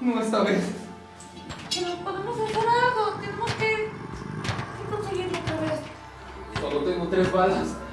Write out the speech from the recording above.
No esta vez. Pero podemos hacer algo. Tenemos que, que conseguirlo otra vez. Solo tengo tres balas.